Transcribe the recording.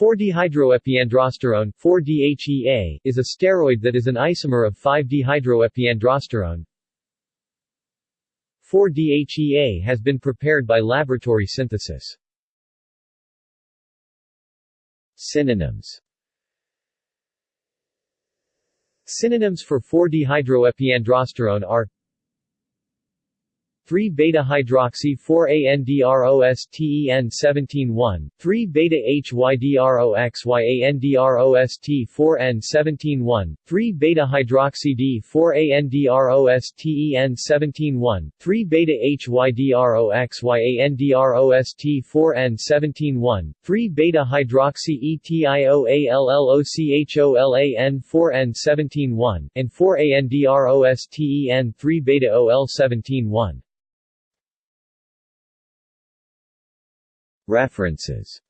4-dehydroepiandrosterone 4-DHEA is a steroid that is an isomer of 5-dehydroepiandrosterone. 4-DHEA has been prepared by laboratory synthesis. Synonyms Synonyms for 4-dehydroepiandrosterone are 3 beta hydroxy 4 androsten 171 3 beta hydroxyandrost 4 n 171 3 beta hydroxy d 4 androsten 171 3 beta hydroxyandrost 4 n 171 3 beta hydroxy etioallocholan 4 n 171 and 4 References